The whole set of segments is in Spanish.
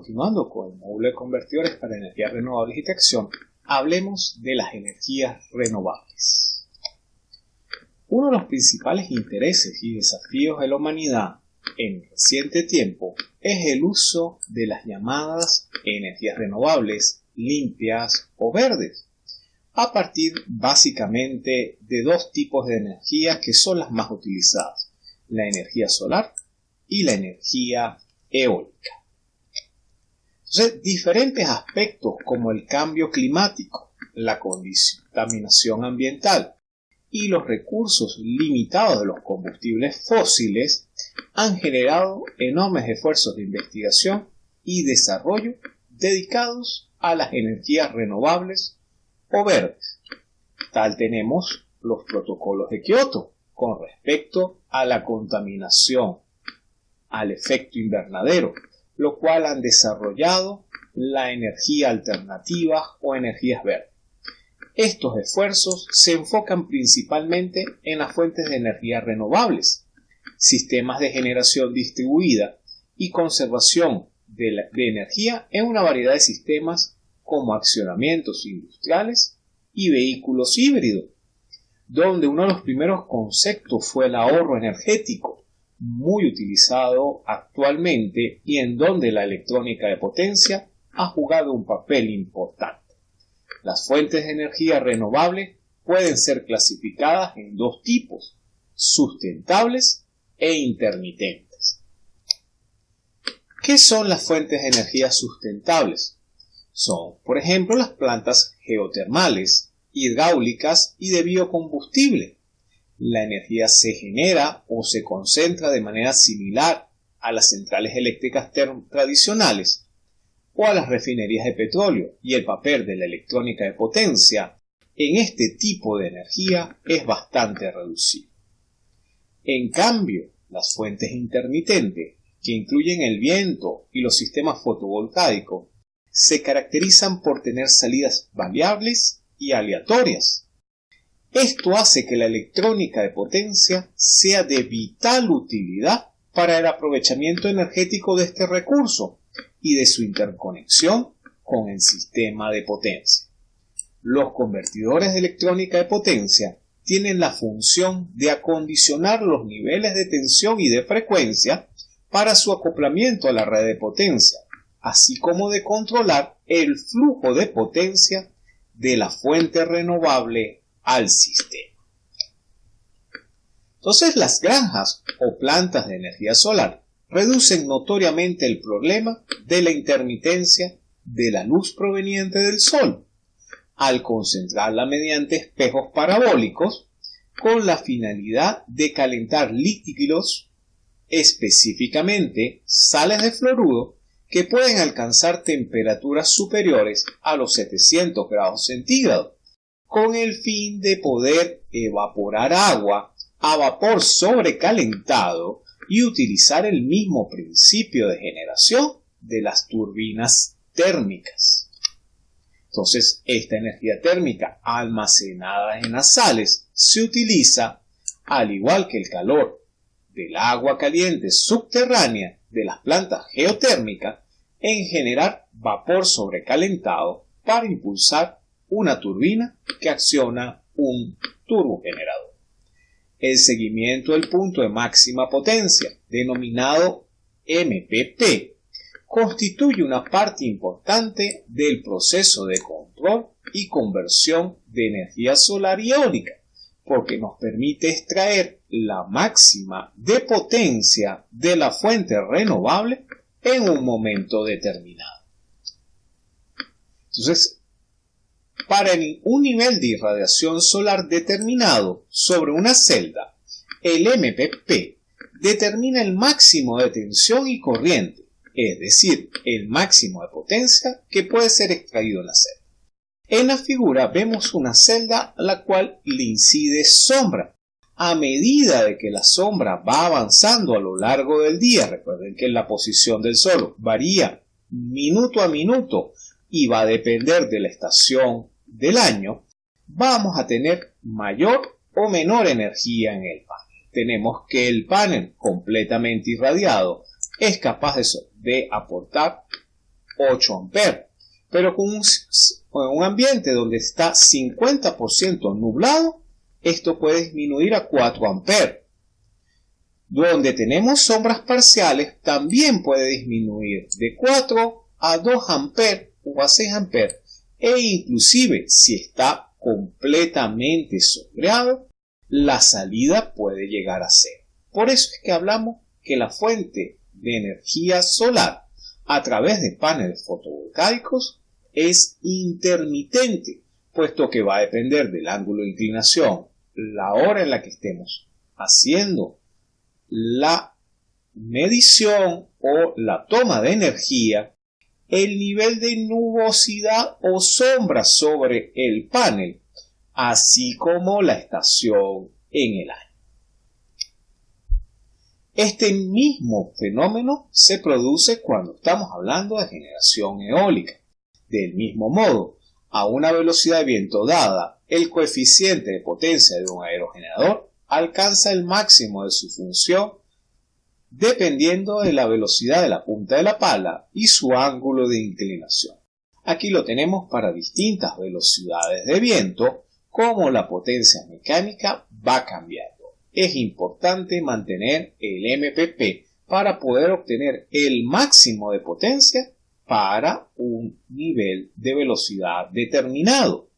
continuando con el módulo de convertidores para energías renovables y tracción, hablemos de las energías renovables. Uno de los principales intereses y desafíos de la humanidad en reciente tiempo es el uso de las llamadas energías renovables, limpias o verdes, a partir básicamente de dos tipos de energías que son las más utilizadas, la energía solar y la energía eólica. Diferentes aspectos como el cambio climático, la contaminación ambiental y los recursos limitados de los combustibles fósiles han generado enormes esfuerzos de investigación y desarrollo dedicados a las energías renovables o verdes. Tal tenemos los protocolos de Kioto con respecto a la contaminación, al efecto invernadero, lo cual han desarrollado la energía alternativa o energías verdes. Estos esfuerzos se enfocan principalmente en las fuentes de energía renovables, sistemas de generación distribuida y conservación de, de, energía en una variedad de sistemas como accionamientos industriales y vehículos híbridos, donde uno de los primeros conceptos fue el ahorro energético, muy utilizado actualmente y en donde la electrónica de potencia ha jugado un papel importante. Las fuentes de energía renovable pueden ser clasificadas en dos tipos, sustentables e intermitentes. ¿Qué son las fuentes de energía sustentables? Son, por ejemplo, las plantas geotermales, hidráulicas y de biocombustible, la energía se genera o se concentra de manera similar a las centrales eléctricas tradicionales o a las refinerías de petróleo y el papel de la electrónica de potencia en este tipo de energía es bastante reducido. En cambio, las fuentes intermitentes, que incluyen el viento y los sistemas fotovoltaicos, se caracterizan por tener salidas variables y aleatorias, esto hace que la electrónica de potencia sea de vital utilidad para el aprovechamiento energético de este recurso y de su interconexión con el sistema de potencia. Los convertidores de electrónica de potencia tienen la función de acondicionar los niveles de tensión y de frecuencia para su acoplamiento a la red de potencia, así como de controlar el flujo de potencia de la fuente renovable al sistema. Entonces las granjas o plantas de energía solar reducen notoriamente el problema de la intermitencia de la luz proveniente del sol, al concentrarla mediante espejos parabólicos con la finalidad de calentar líquidos, específicamente sales de fluoruro, que pueden alcanzar temperaturas superiores a los 700 grados centígrados, con el fin de poder evaporar agua a vapor sobrecalentado y utilizar el mismo principio de generación de las turbinas térmicas. Entonces, esta energía térmica almacenada en las sales se utiliza, al igual que el calor del agua caliente subterránea de las plantas geotérmicas, en generar vapor sobrecalentado para impulsar una turbina que acciona un turbogenerador. El seguimiento del punto de máxima potencia, denominado MPP, constituye una parte importante del proceso de control y conversión de energía solar y eólica, porque nos permite extraer la máxima de potencia de la fuente renovable en un momento determinado. Entonces, para un nivel de irradiación solar determinado sobre una celda, el MPP determina el máximo de tensión y corriente, es decir, el máximo de potencia que puede ser extraído en la celda. En la figura vemos una celda a la cual le incide sombra. A medida de que la sombra va avanzando a lo largo del día, recuerden que la posición del sol varía minuto a minuto y va a depender de la estación del año, vamos a tener mayor o menor energía en el panel. Tenemos que el panel completamente irradiado es capaz de, aportar 8 amperes. Pero con un, ambiente donde está 50% nublado, esto puede disminuir a 4 amperes. Donde tenemos sombras parciales, también puede disminuir de 4 a 2 amperes o a 6 amperes. E inclusive, si está completamente sombreado, la salida puede llegar a ser. Por eso es que hablamos que la fuente de energía solar a través de paneles fotovoltaicos es intermitente, puesto que va a depender del ángulo de inclinación, la hora en la que estemos haciendo la medición o la toma de energía, el nivel de nubosidad o sombra sobre el panel, así como la estación en el año. Este mismo fenómeno se produce cuando estamos hablando de generación eólica. Del mismo modo, a una velocidad de viento dada, el coeficiente de potencia de un aerogenerador alcanza el máximo de su función dependiendo de la velocidad de la punta de la pala y su ángulo de inclinación. Aquí lo tenemos para distintas velocidades de viento, como la potencia mecánica va cambiando es importante mantener el MPP para poder obtener el máximo de potencia para un nivel de velocidad determinado.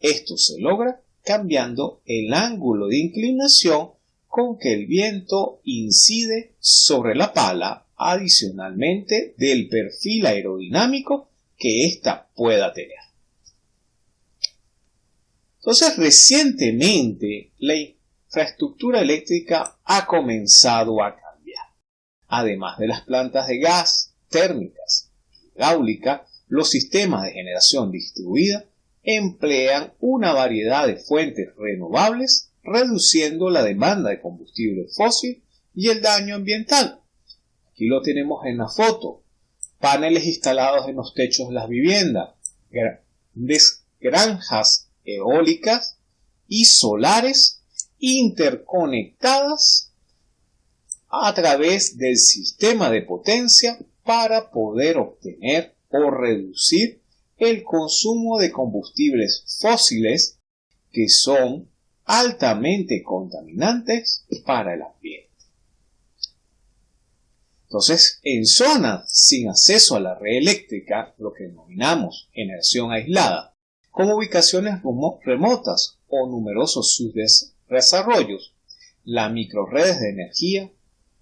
Esto se logra cambiando el ángulo de inclinación con que el viento incide sobre la pala adicionalmente del perfil aerodinámico que ésta pueda tener. Entonces, recientemente la infraestructura eléctrica ha comenzado a cambiar. Además de las plantas de gas, térmicas, hidráulica, los sistemas de generación distribuida emplean una variedad de fuentes renovables, reduciendo la demanda de combustible fósil y el daño ambiental. Aquí lo tenemos en la foto. Paneles instalados en los techos de las viviendas, grandes granjas eólicas y solares interconectadas a través del sistema de potencia para poder obtener o reducir el consumo de combustibles fósiles que son altamente contaminantes para el ambiente. Entonces, en zonas sin acceso a la red eléctrica, lo que denominamos generación aislada, como ubicaciones remotas o numerosos subdes desarrollos, las microredes de energía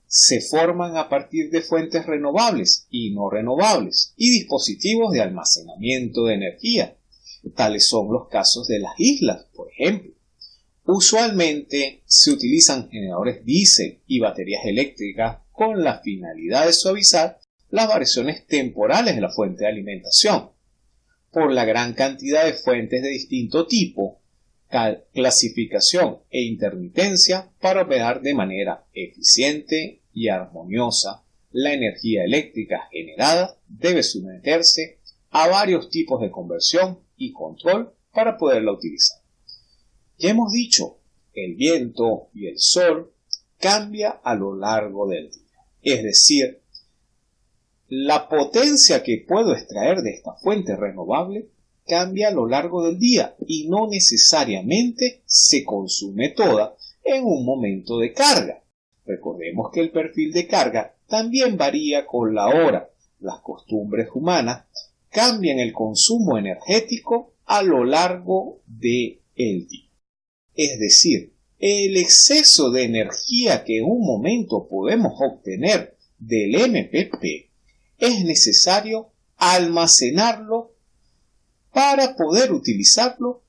se forman a partir de fuentes renovables y no renovables y dispositivos de almacenamiento de energía. Tales son los casos de las islas, por ejemplo. Usualmente se utilizan generadores diésel y baterías eléctricas con la finalidad de suavizar las variaciones temporales de la fuente de alimentación. Por la gran cantidad de fuentes de distinto tipo, clasificación e intermitencia para operar de manera eficiente y armoniosa la energía eléctrica generada debe someterse a varios tipos de conversión y control para poderla utilizar. Ya hemos dicho, el viento y el sol cambia a lo largo del día. Es decir, la potencia que puedo extraer de esta fuente renovable cambia a lo largo del día y no necesariamente se consume toda en un momento de carga. Recordemos que el perfil de carga también varía con la hora. Las costumbres humanas cambian el consumo energético a lo largo del día. Es decir, el exceso de energía que en un momento podemos obtener del MPP es necesario almacenarlo para poder utilizarlo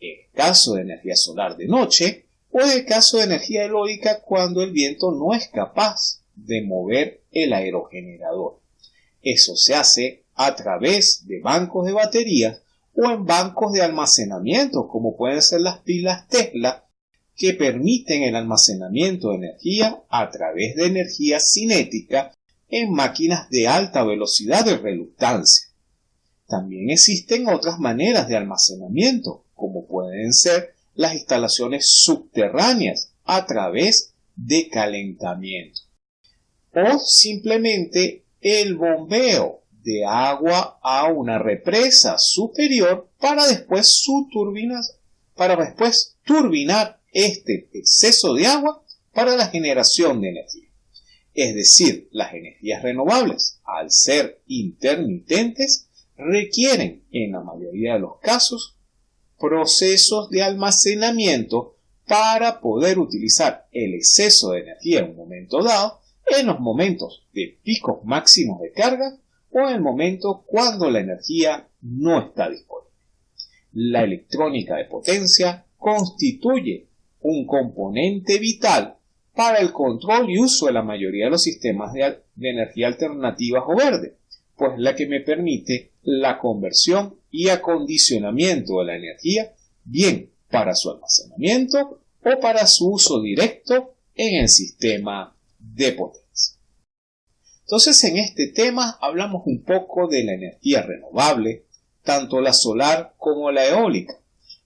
en caso de energía solar de noche o en el caso de energía eólica cuando el viento no es capaz de mover el aerogenerador. Eso se hace a través de bancos de baterías o en bancos de almacenamiento como pueden ser las pilas Tesla que permiten el almacenamiento de energía a través de energía cinética en máquinas de alta velocidad de reluctancia. También existen otras maneras de almacenamiento, como pueden ser las instalaciones subterráneas a través de calentamiento o simplemente el bombeo de agua a una represa superior para después para después turbinar este exceso de agua para la generación de energía. Es decir, las energías renovables, al ser intermitentes, requieren, en la mayoría de los casos, procesos de almacenamiento para poder utilizar el exceso de energía en un momento dado, en los momentos de picos máximos de carga o en el momento cuando la energía no está disponible. La electrónica de potencia constituye un componente vital para el control y uso de la mayoría de los sistemas de, energía alternativas o verde, pues la que me permite la conversión y acondicionamiento de la energía, bien para su almacenamiento o para su uso directo en el sistema de potencia. Entonces en este tema hablamos un poco de la energía renovable, tanto la solar como la eólica.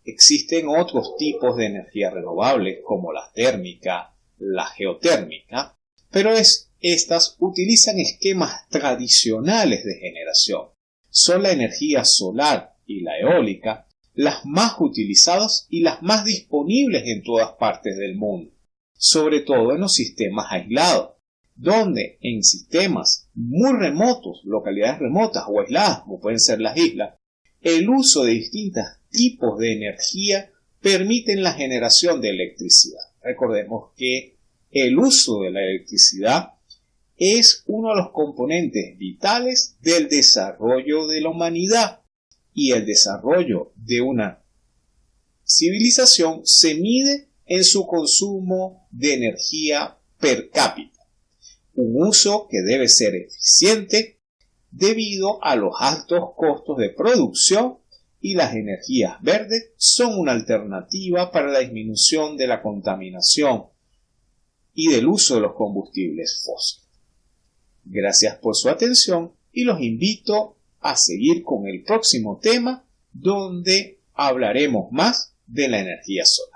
Existen otros tipos de energía renovable como la térmica, la geotérmica, pero es, estas utilizan esquemas tradicionales de generación. Son la energía solar y la eólica las más utilizadas y las más disponibles en todas partes del mundo, sobre todo en los sistemas aislados, donde en sistemas muy remotos, localidades remotas o aisladas, como pueden ser las islas, el uso de distintos tipos de energía permiten la generación de electricidad. Recordemos que el uso de la electricidad es uno de los componentes vitales del desarrollo de la humanidad y el desarrollo de una civilización se mide en su consumo de energía per cápita, un uso que debe ser eficiente debido a los altos costos de producción y las energías verdes son una alternativa para la disminución de la contaminación y del uso de los combustibles fósiles. Gracias por su atención y los invito a seguir con el próximo tema donde hablaremos más de la energía solar.